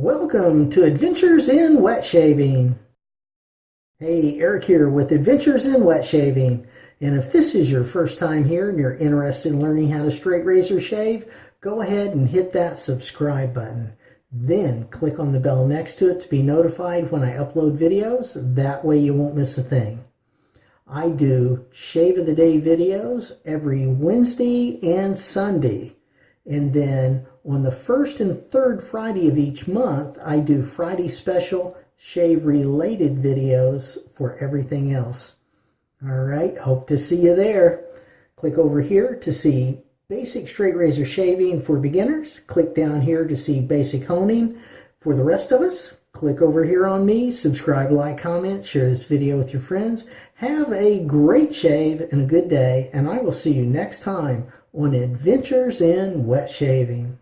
Welcome to Adventures in Wet Shaving. Hey, Eric here with Adventures in Wet Shaving. And if this is your first time here and you're interested in learning how to straight razor shave, go ahead and hit that subscribe button. Then click on the bell next to it to be notified when I upload videos. That way you won't miss a thing. I do Shave of the Day videos every Wednesday and Sunday. And then on the first and third Friday of each month, I do Friday special shave related videos for everything else. All right, hope to see you there. Click over here to see basic straight razor shaving for beginners. Click down here to see basic honing for the rest of us. Click over here on me, subscribe, like, comment, share this video with your friends. Have a great shave and a good day, and I will see you next time on Adventures in Wet Shaving.